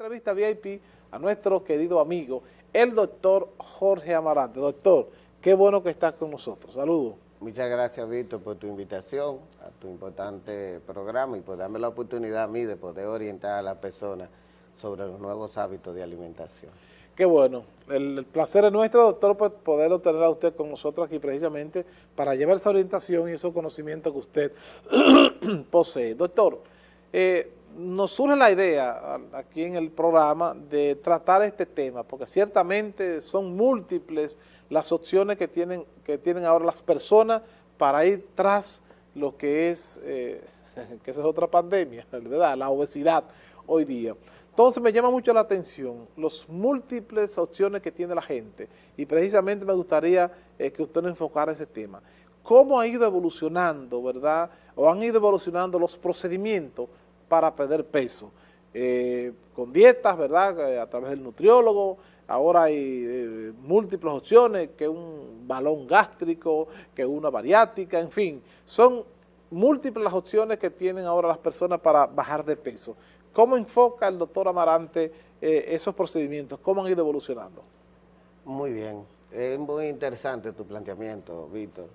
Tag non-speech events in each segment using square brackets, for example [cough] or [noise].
entrevista VIP a nuestro querido amigo, el doctor Jorge Amarante. Doctor, qué bueno que estás con nosotros. Saludos. Muchas gracias, Víctor, por tu invitación a tu importante programa y por darme la oportunidad a mí de poder orientar a las personas sobre los nuevos hábitos de alimentación. Qué bueno. El, placer es nuestro, doctor, pues, poder tener a usted con nosotros aquí precisamente para llevar esa orientación y esos conocimientos que usted [clears throat] posee. Doctor, eh, nos surge la idea aquí en el programa de tratar este tema, porque ciertamente son múltiples las opciones que tienen, que tienen ahora las personas para ir tras lo que es, eh, [laughs] que esa es otra pandemia, ¿verdad? La obesidad hoy día. Entonces me llama mucho la atención las múltiples opciones que tiene la gente y precisamente me gustaría eh, que usted nos enfocara ese tema. ¿Cómo ha ido evolucionando, verdad? O han ido evolucionando los procedimientos para perder peso. Eh, con dietas, ¿verdad? Eh, a través del nutriólogo, ahora hay eh, múltiples opciones, que un balón gástrico, que una bariátrica, en fin, son múltiples las opciones que tienen ahora las personas para bajar de peso. ¿Cómo enfoca el doctor Amarante esos procedimientos? ¿Cómo han ido evolucionando? Muy bien, es muy interesante tu planteamiento, Víctor,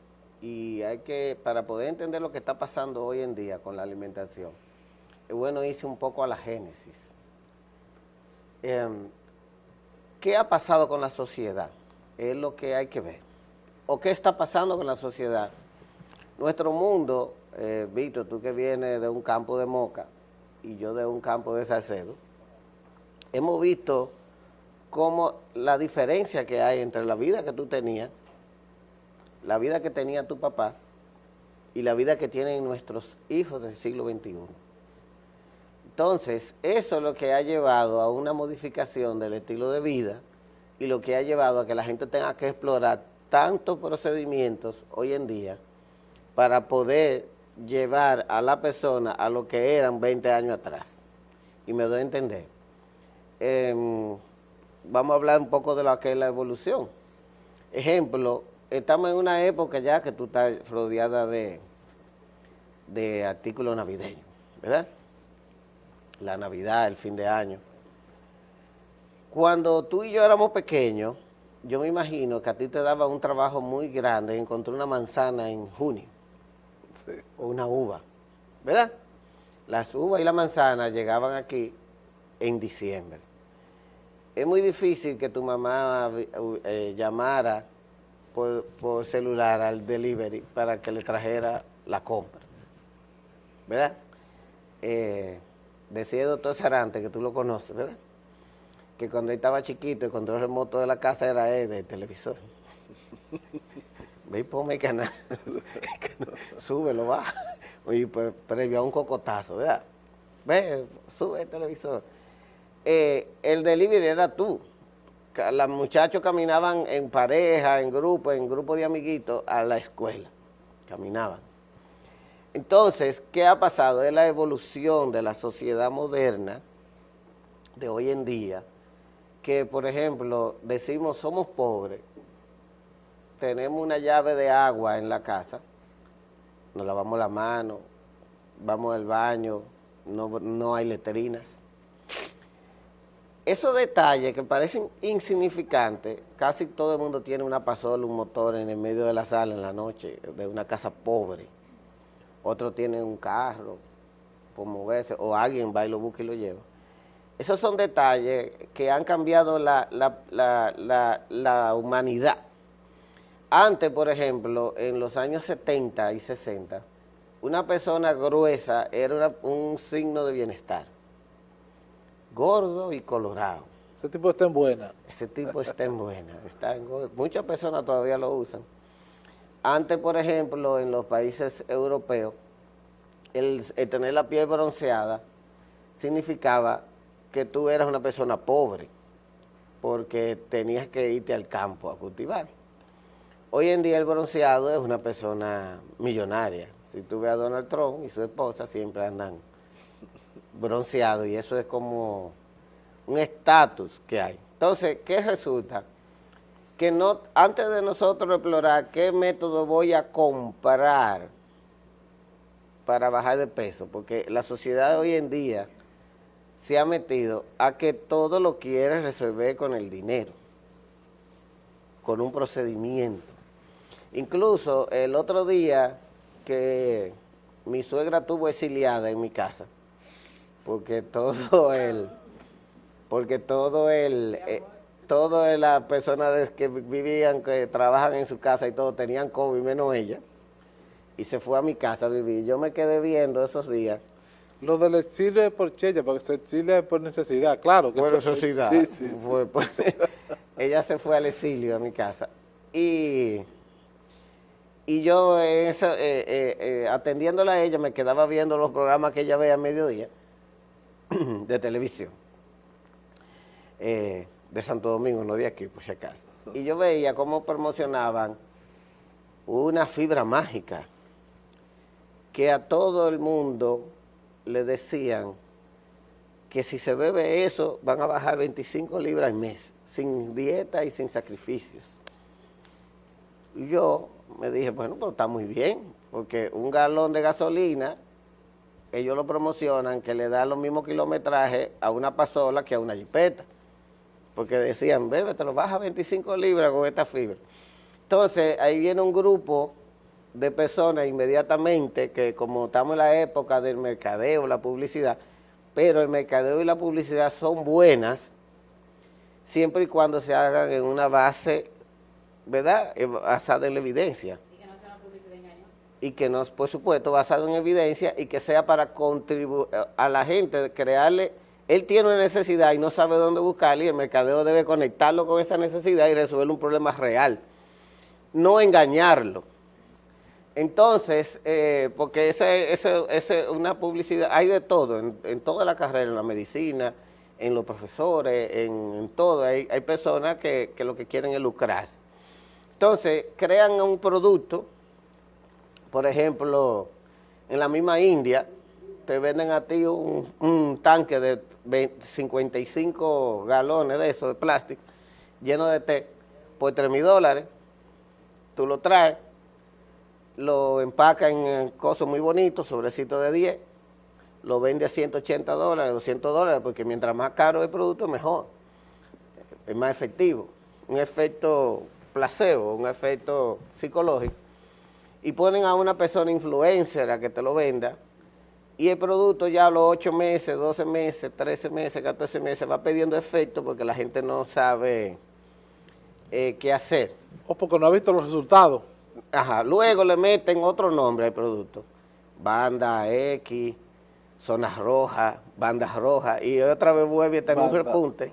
y hay que, para poder entender lo que está pasando hoy en día con la alimentación, bueno hice un poco a la génesis. Em, ¿Qué ha pasado con la sociedad? Es lo que hay que ver. ¿O qué está pasando con la sociedad? Nuestro mundo, eh, Víctor, tú que vienes de un campo de Moca y yo de un campo de Salcedo, hemos visto cómo la diferencia que hay entre la vida que tú tenías, la vida que tenía tu papá y la vida que tienen nuestros hijos del siglo XXI. Entonces, eso es lo que ha llevado a una modificación del estilo de vida y lo que ha llevado a que la gente tenga que explorar tantos procedimientos hoy en día para poder llevar a la persona a lo que eran 20 años atrás. Y me doy a entender. Em, vamos a hablar un poco de lo que es la evolución. Ejemplo, estamos en una época ya que tú estás rodeada de, de artículos navideños, ¿verdad? La Navidad, el fin de año. Cuando tú y yo éramos pequeños, yo me imagino que a ti te daba un trabajo muy grande encontrar una manzana en junio, o una uva, ¿verdad? Las uvas y la manzana llegaban aquí en diciembre. Es muy difícil que tu mamá eh, llamara por, por, celular al delivery para que le trajera la compra, ¿verdad? Eh, decía el doctor Sarante, que tú lo conoces, ¿verdad? Que cuando él estaba chiquito, el control remoto de la casa era él, del televisor. [laughs] Ve y ponme el canal, [laughs] súbelo, va. Y previo a un cocotazo, ¿verdad? Ve, sube el televisor. Eh, el delivery era tú. Los muchachos caminaban en pareja, en grupo, en grupo de amiguitos a la escuela. Caminaban. Entonces, ¿qué ha pasado? Es la evolución de la sociedad moderna de hoy en día, que por ejemplo, decimos somos pobres, tenemos una llave de agua en la casa, nos lavamos la mano, vamos al baño, no, no hay letrinas. Esos detalles que parecen insignificantes, casi todo el mundo tiene una pasola, un motor en el medio de la sala en la noche, de una casa pobre otros tienen un carro por moverse, o alguien va y lo busca y lo lleva. Esos son detalles que han cambiado la, humanidad. Antes, por ejemplo, en los años 70 y 60, una persona gruesa era un signo de bienestar. Gordo y colorado. Ese tipo está en buena. Ese tipo está en buena. Está en Muchas personas todavía lo usan. Antes, por ejemplo, en los países europeos, el, tener la piel bronceada significaba que tú eras una persona pobre, porque tenías que irte al campo a cultivar. Hoy en día el bronceado es una persona millonaria. Si tú ves a Donald Trump y su esposa siempre andan bronceados y eso es como un estatus que hay. Entonces, ¿qué resulta? Que no antes de nosotros explorar qué método voy a comprar para bajar de peso, porque la sociedad hoy en día se ha metido a que todo lo quiere resolver con el dinero, con un procedimiento. Incluso el otro día que mi suegra tuvo exiliada en mi casa, porque todo el, porque todo el, eh, todas las personas que vivían, que trabajan en su casa y todo, tenían COVID, menos ella, y se fue a mi casa a vivir. Yo me quedé viendo esos días. Lo del exilio es por chella, porque se exilia por necesidad, claro. Que por necesidad. Sí, sí. Pues, [laughs] ella se fue al exilio a mi casa. Y, y yo eh, eh, eh, atendiéndola a ella me quedaba viendo los programas que ella veía a mediodía [clears throat] de televisión. De Santo Domingo, no de aquí, por si acaso. Y yo veía cómo promocionaban una fibra mágica que a todo el mundo le decían que si se bebe eso van a bajar 25 libras al mes, sin dieta y sin sacrificios. Y yo me dije, bueno, pues está muy bien, porque un galón de gasolina, ellos lo promocionan, que le da los mismos kilometrajes a una pasola que a una jipeta. Porque decían, bebe, te lo baja 25 libras con esta fibra. Entonces, ahí viene un grupo de personas inmediatamente que como estamos en la época del mercadeo, la publicidad, pero el mercadeo y la publicidad son buenas siempre y cuando se hagan en una base, ¿verdad?, eh, basada en la evidencia. Y que no sea una publicidad engañosa. Y que no, por supuesto, basado en evidencia y que sea para contribuir a la gente, crearle, él tiene una necesidad y no sabe dónde buscarla y el mercadeo debe conectarlo con esa necesidad y resolver un problema real, no engañarlo. Entonces, eh, porque ese es una publicidad, hay de todo, en, toda la carrera, en la medicina, en los profesores, en, todo, hay, personas que, lo que quieren es lucrarse. Entonces, crean un producto, por ejemplo, en la misma India, te venden a ti un, tanque de 55 galones de eso, de plástico, lleno de té, por 3 mil dólares, tú lo traes, lo empaca en cosas muy bonitos, sobrecito de 10, lo vende a 180 dólares, 200 dólares, porque mientras más caro el producto, mejor. Es más efectivo. Un efecto placebo, un efecto psicológico. Y ponen a una persona influencer a que te lo venda, y el producto ya a los 8 meses, 12 meses, 13 meses, 14 meses va perdiendo efecto porque la gente no sabe eh, qué hacer. O porque no ha visto los resultados. Ajá, luego le meten otro nombre al producto. Banda X, zonas rojas, bandas rojas, y otra vez vuelve a tener un repunte.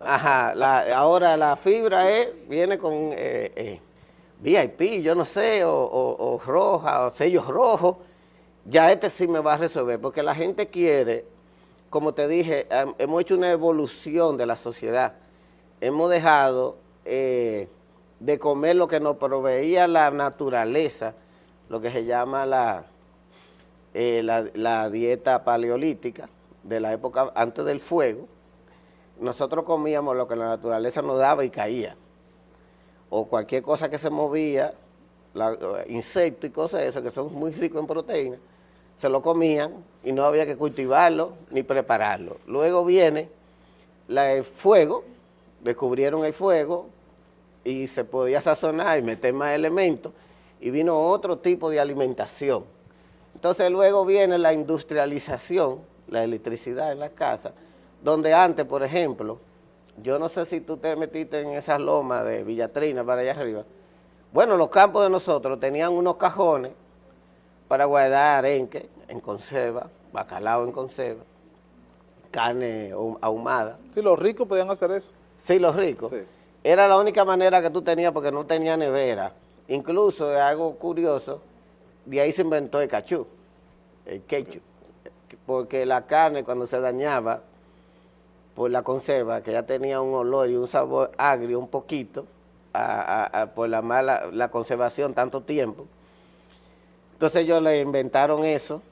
Ajá, ahora la fibra es, viene con eh, eh, VIP, yo no sé, o, roja, o sellos rojos. Ya este sí me va a resolver, porque la gente quiere, como te dije, hemos hecho una evolución de la sociedad. Hemos dejado... Eh, de comer lo que nos proveía la naturaleza, lo que se llama la, eh, la, dieta paleolítica de la época antes del fuego, nosotros comíamos lo que la naturaleza nos daba y caía. O cualquier cosa que se movía, insectos y cosas de eso, que son muy ricos en proteínas, se lo comían y no había que cultivarlo ni prepararlo. Luego viene el fuego, descubrieron el fuego, y se podía sazonar y meter más elementos, y vino otro tipo de alimentación. Entonces luego viene la industrialización, la electricidad en las casas, donde antes, por ejemplo, yo no sé si tú te metiste en esas lomas de Villatrina para allá arriba, bueno, los campos de nosotros tenían unos cajones para guardar arenque en conserva, bacalao en conserva, carne ahumada. Sí, los ricos podían hacer eso. Sí, los ricos. Sí. Era la única manera que tú tenías porque no tenía nevera. Incluso, algo curioso, de ahí se inventó el cachú, el ketchup. Porque la carne cuando se dañaba por la conserva, que ya tenía un olor y un sabor agrio un poquito, por la mala la conservación tanto tiempo. Entonces ellos le inventaron eso,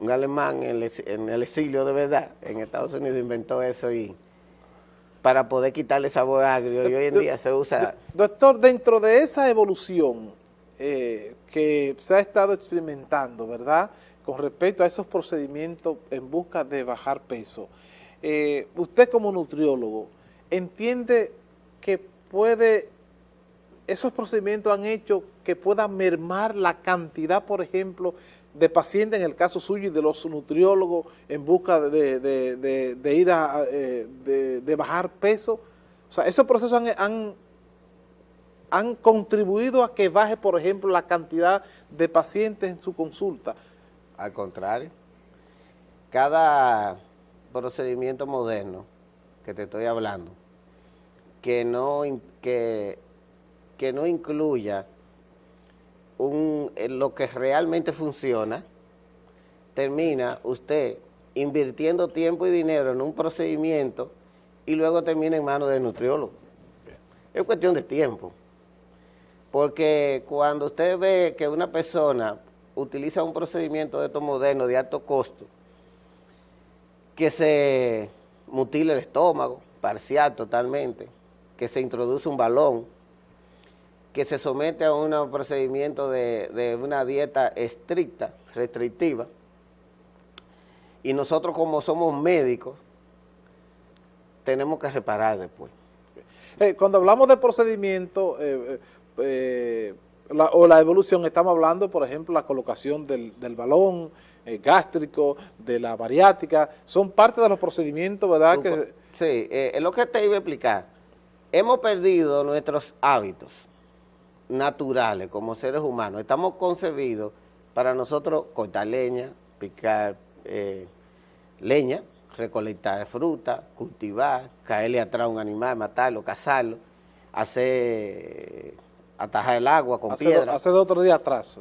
un alemán en el, en el exilio de verdad, en Estados Unidos inventó eso y para poder quitarle sabor agrio y hoy en día se usa... Doctor, dentro de esa evolución eh, que se ha estado experimentando, ¿verdad?, con respecto a esos procedimientos en busca de bajar peso. Eh, usted como nutriólogo, ¿entiende que puede, esos procedimientos han hecho que pueda mermar la cantidad, por ejemplo, de pacientes, en el caso suyo y de los nutriólogos, en busca de, ir a, eh, de, bajar peso? O sea, esos procesos han, han contribuido a que baje, por ejemplo, la cantidad de pacientes en su consulta. Al contrario, cada procedimiento moderno que te estoy hablando, que no, que, que no incluya un, lo que realmente funciona, termina usted invirtiendo tiempo y dinero en un procedimiento y luego termina en manos del nutriólogo. Es cuestión de tiempo. Porque cuando usted ve que una persona utiliza un procedimiento de estos modernos de alto costo, que se mutila el estómago, parcial totalmente, que se introduce un balón, que se somete a un procedimiento de, una dieta estricta, restrictiva, y nosotros como somos médicos, tenemos que reparar después. Eh, cuando hablamos de procedimiento, eh, eh, o la evolución, estamos hablando, por ejemplo, la colocación del, balón gástrico, de la bariátrica, son parte de los procedimientos, ¿verdad? que, sí, es lo que te iba a explicar. Hemos perdido nuestros hábitos naturales como seres humanos. Estamos concebidos para nosotros cortar leña, picar leña, recolectar fruta, cultivar, caerle atrás a un animal, matarlo, cazarlo, hacer atajar el agua con piedra. Hace dos otro día atrás.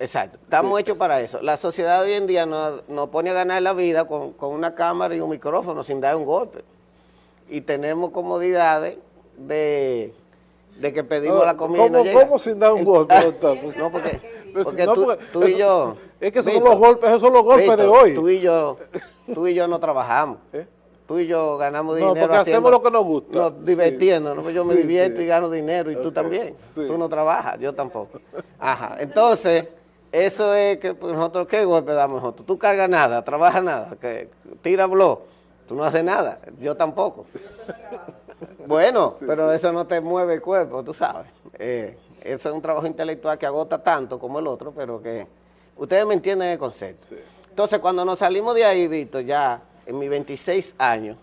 Exacto, estamos hechos para eso. La sociedad hoy en día nos, pone a ganar la vida con, una cámara y un micrófono sin dar un golpe. Y tenemos comodidades de, que pedimos la comida ¿cómo, y no ¿Cómo sin dar un golpe, doctor? [laughs] no, porque, [laughs] porque, tú, y yo... Es que esos son los golpes, esos son los golpes de hoy. Tú y yo, [laughs] tú y yo no trabajamos. ¿Eh? tú y yo ganamos dinero. No, porque hacemos lo que nos gusta. Nos, divirtiéndonos. yo me divierto y gano dinero y tú también. Tú no trabajas, yo tampoco. Ajá. Entonces, eso es que pues, nosotros, ¿qué golpe damos nosotros? Tú cargas nada, trabajas nada, que tira blog, tú no haces nada, yo tampoco. Bueno, pero eso no te mueve el cuerpo, tú sabes. Eh, eso es un trabajo intelectual que agota tanto como el otro, pero que ustedes me entienden el concepto. Entonces, cuando nos salimos de ahí, Víctor, ya en mis 26 años,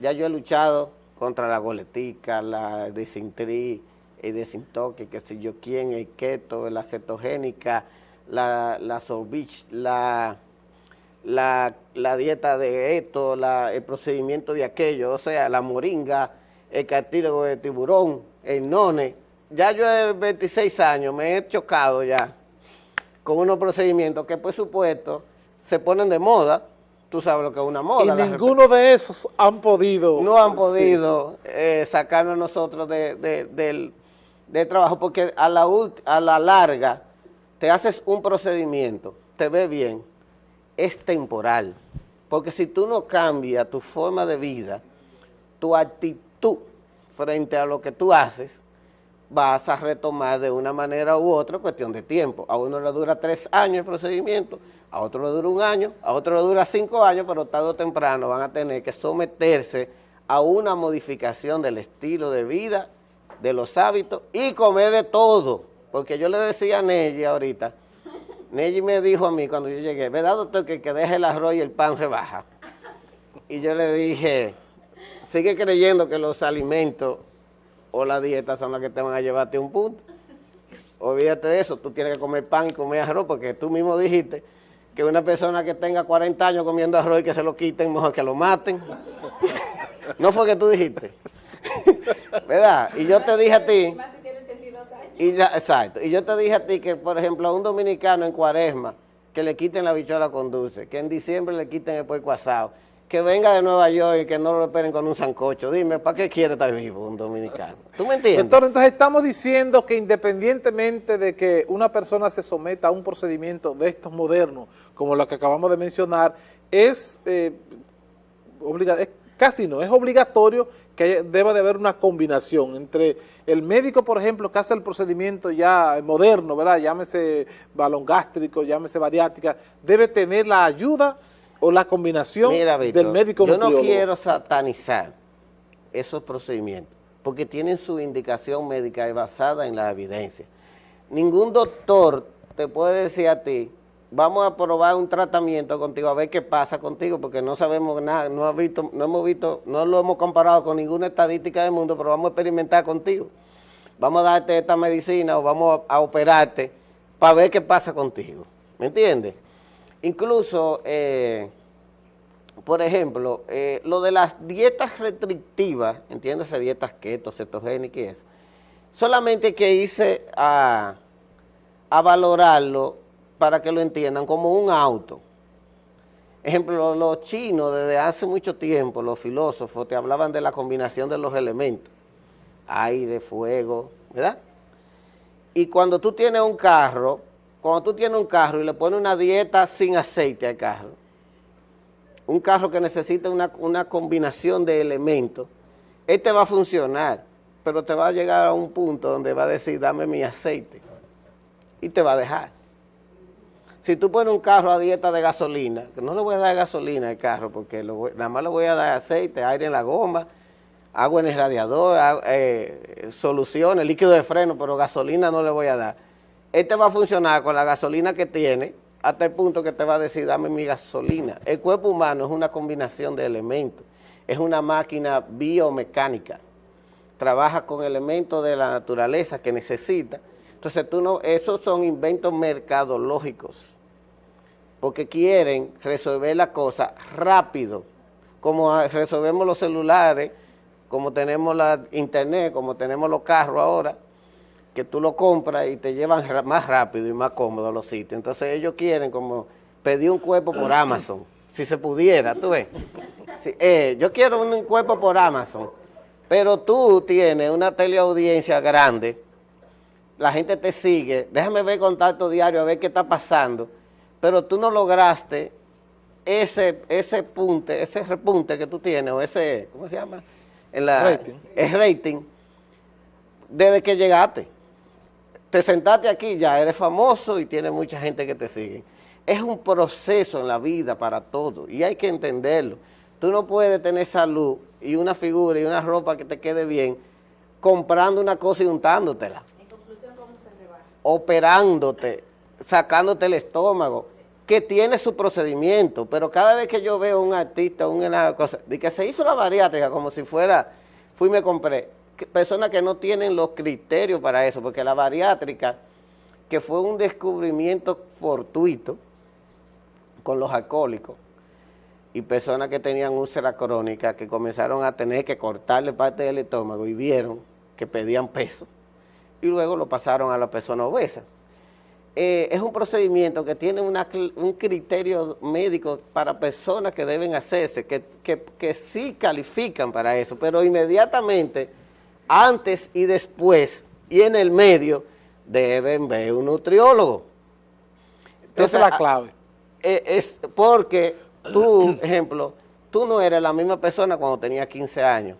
ya yo he luchado contra la goletica, la desintri, el desintoque, que sé yo quién, el keto, la cetogénica, la, la sorbich, la, la, dieta de esto, el procedimiento de aquello, o sea, la moringa, el cartílago de tiburón, el none. Ya yo en 26 años me he chocado ya con unos procedimientos que por supuesto se ponen de moda, tú sabes lo que es una moda. Y ninguno de esos han podido... No han podido eh, sacarnos nosotros del, trabajo, porque a la, a la larga te haces un procedimiento, te ve bien, es temporal. Porque si tú no cambias tu forma de vida, tu actitud frente a lo que tú haces, vas a retomar de una manera u otra cuestión de tiempo. A uno le dura tres años el procedimiento, a otro le dura un año, a otro le dura cinco años, pero tarde o temprano van a tener que someterse a una modificación del estilo de vida, de los hábitos y comer de todo. Porque yo le decía a Nelly ahorita, Nelly me dijo a mí cuando yo llegué, ¿verdad doctor que que deje el arroz y el pan rebaja? Y yo le dije, sigue creyendo que los alimentos o la dieta son las que te van a llevarte a un punto. Olvídate de eso, tú tienes que comer pan y comer arroz, porque tú mismo dijiste que una persona que tenga 40 años comiendo arroz y que se lo quiten, mejor que lo maten. [laughs] no fue que tú dijiste. [laughs] ¿Verdad? Y yo te dije a ti... Y ya, exacto. Y yo te dije a ti que, por ejemplo, a un dominicano en cuaresma, que le quiten la bichola con dulce, que en diciembre le quiten el puerco asado, que venga de Nueva York y que no lo esperen con un sancocho. Dime, ¿para qué quiere estar vivo un dominicano? ¿Tú me entiendes? Doctor, entonces estamos diciendo que independientemente de que una persona se someta a un procedimiento de estos modernos, como lo que acabamos de mencionar, es, eh, casi no, es obligatorio que deba de haber una combinación entre el médico, por ejemplo, que hace el procedimiento ya moderno, ¿verdad? Llámese balón gástrico, llámese bariátrica, debe tener la ayuda o la combinación del médico yo no quiero satanizar esos procedimientos, porque tienen su indicación médica basada en la evidencia. Ningún doctor te puede decir a ti, vamos a probar un tratamiento contigo, a ver qué pasa contigo, porque no sabemos nada, no, visto, no hemos visto, no lo hemos comparado con ninguna estadística del mundo, pero vamos a experimentar contigo. Vamos a darte esta medicina o vamos a, operarte para ver qué pasa contigo. ¿Me entiendes? Incluso, eh, por ejemplo, eh, lo de las dietas restrictivas, entiéndase, dietas keto, cetogénicas y eso, solamente que hice a, a valorarlo para que lo entiendan, como un auto. Ejemplo, los chinos desde hace mucho tiempo, los filósofos, te hablaban de la combinación de los elementos, aire, fuego, ¿verdad? Y cuando tú tienes un carro, cuando tú tienes un carro y le pones una dieta sin aceite al carro, un carro que necesita una, una combinación de elementos, este va a funcionar, pero te va a llegar a un punto donde va a decir, dame mi aceite, y te va a dejar si tú pones un carro a dieta de gasolina, que no le voy a dar gasolina al carro, porque nada más le voy a dar aceite, aire en la goma, agua en el radiador, eh, soluciones, líquido de freno, pero gasolina no le voy a dar. Este va a funcionar con la gasolina que tiene, hasta el punto que te va a decir, dame mi gasolina. El cuerpo humano es una combinación de elementos, es una máquina biomecánica, trabaja con elementos de la naturaleza que necesita. Entonces, tú no, esos son inventos mercadológicos porque quieren resolver la cosa rápido, como resolvemos los celulares, como tenemos la internet, como tenemos los carros ahora, que tú lo compras y te llevan más rápido y más cómodo a los sitios. Entonces ellos quieren como pedir un cuerpo por [clears throat] Amazon, si se pudiera, tú ves. Eh, yo quiero un cuerpo por Amazon, pero tú tienes una teleaudiencia grande, la gente te sigue, déjame ver contacto diario a ver qué está pasando, pero tú no lograste ese, ese punte, ese repunte que tú tienes, o ese, ¿cómo se llama? En la, rating. El rating, desde que llegaste. Te sentaste aquí, ya eres famoso y tiene mucha gente que te sigue. Es un proceso en la vida para todo y hay que entenderlo. Tú no puedes tener salud y una figura y una ropa que te quede bien comprando una cosa y untándotela. En conclusión, ¿cómo se rebaja? Operándote, sacándote el estómago, que tiene su procedimiento, pero cada vez que yo veo un artista, una cosa, de que se hizo la bariátrica como si fuera, fui y me compré, personas que no tienen los criterios para eso, porque la bariátrica, que fue un descubrimiento fortuito con los alcohólicos, y personas que tenían úlcera crónica, que comenzaron a tener que cortarle parte del estómago y vieron que pedían peso, y luego lo pasaron a la persona obesa. Eh, es un procedimiento que tiene un criterio médico para personas que deben hacerse, que, que, sí califican para eso, pero inmediatamente, antes y después, y en el medio, deben ver un nutriólogo. Esa es la clave. Eh, es porque tú, ejemplo, tú no eres la misma persona cuando tenías 15 años.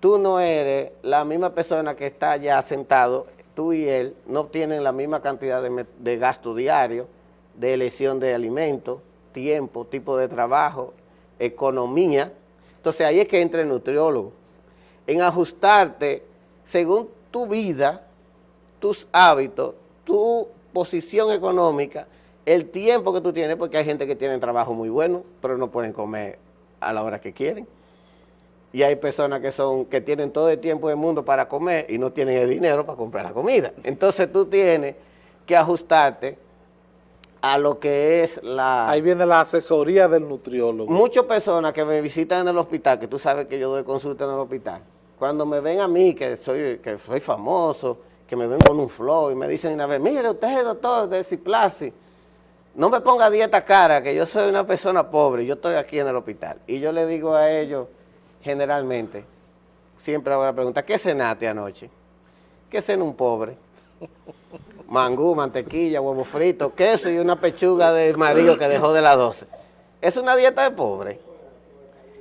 Tú no eres la misma persona que está ya sentado tú y él no tienen la misma cantidad de, gasto diario, de elección de alimentos, tiempo, tipo de trabajo, economía. Entonces ahí es que entra el nutriólogo, en ajustarte según tu vida, tus hábitos, tu posición económica, el tiempo que tú tienes, porque hay gente que tiene trabajo muy bueno, pero no pueden comer a la hora que quieren y hay personas que son que tienen todo el tiempo del mundo para comer y no tienen el dinero para comprar la comida. Entonces tú tienes que ajustarte a lo que es la... Ahí viene la asesoría del nutriólogo. Muchas personas que me visitan en el hospital, que tú sabes que yo doy consulta en el hospital, cuando me ven a mí, que soy, que soy famoso, que me ven con un flow y me dicen una vez, mire usted doctor de Ciplasi, no me ponga dieta cara, que yo soy una persona pobre, yo estoy aquí en el hospital. Y yo le digo a ellos generalmente, siempre hago la pregunta, ¿qué cenaste anoche? ¿Qué cena un pobre? Mangú, mantequilla, huevo frito, queso y una pechuga de marido que dejó de las 12. Es una dieta de pobre.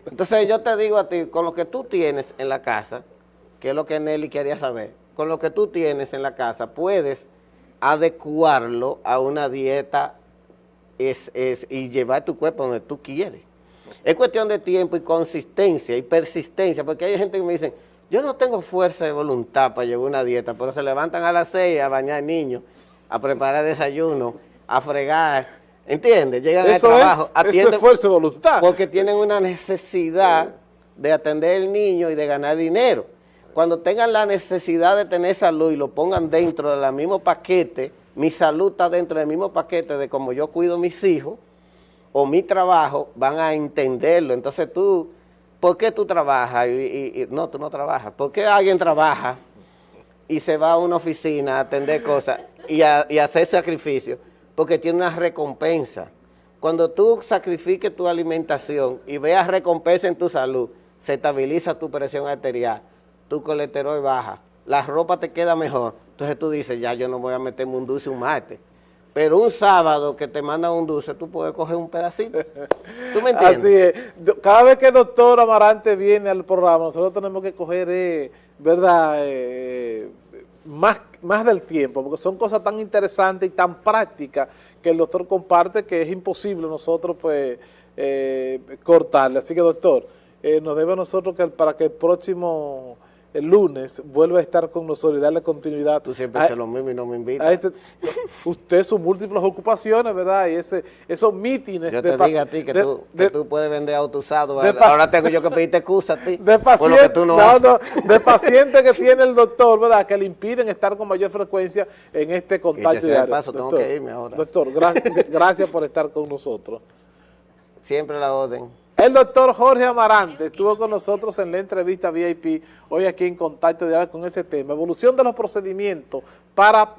Entonces yo te digo a ti, con lo que tú tienes en la casa, que es lo que Nelly quería saber, con lo que tú tienes en la casa, puedes adecuarlo a una dieta es, es, y llevar tu cuerpo donde tú quieres. Es cuestión de tiempo y consistencia y persistencia, porque hay gente que me dice, yo no tengo fuerza de voluntad para llevar una dieta, pero se levantan a las seis a bañar niños, a preparar desayuno, a fregar, ¿entiendes? Llegan Eso al trabajo, es, eso es fuerza de voluntad. porque tienen una necesidad de atender al niño y de ganar dinero. Cuando tengan la necesidad de tener salud y lo pongan dentro del mismo paquete, mi salud está dentro del mismo paquete de como yo cuido a mis hijos o mi trabajo, van a entenderlo. Entonces tú, ¿por qué tú trabajas? Y, no, tú no trabajas. ¿Por qué alguien trabaja y se va a una oficina a atender cosas y a, hacer sacrificios? Porque tiene una recompensa. Cuando tú sacrifiques tu alimentación y veas recompensa en tu salud, se estabiliza tu presión arterial, tu colesterol baja, la ropa te queda mejor. Entonces tú dices, ya yo no voy a meterme un dulce un martes. Pero un sábado que te mandan un dulce, tú puedes coger un pedacito. ¿Tú me entiendes? Así es. Cada vez que el doctor Amarante viene al programa, nosotros tenemos que coger, eh, ¿verdad?, Eh, más, más del tiempo, porque son cosas tan interesantes y tan prácticas que el doctor comparte que es imposible nosotros, pues, eh, cortarle. Así que, doctor, eh, nos debe a nosotros que para que el próximo el lunes vuelva a estar con nosotros y darle continuidad. Tú siempre a- haces lo mismo y no me invitas. este- usted sus múltiples ocupaciones, ¿verdad? Y ese, esos mítines Yo de te digo a ti que, de- tú, de- que tú puedes vender auto usado. de Ahora tengo yo que pedirte excusa a ti. [laughs] de por lo que paciente, tú no, no, de paciente que tiene el doctor, ¿verdad? Que le impiden estar con mayor frecuencia en este contacto diario. paso, tengo que irme ahora. Doctor, gracias, [laughs] gracias por estar con nosotros. Siempre la orden. El doctor Jorge Amarante estuvo con nosotros en la entrevista VIP, hoy aquí en Contacto con ese tema, evolución de los procedimientos para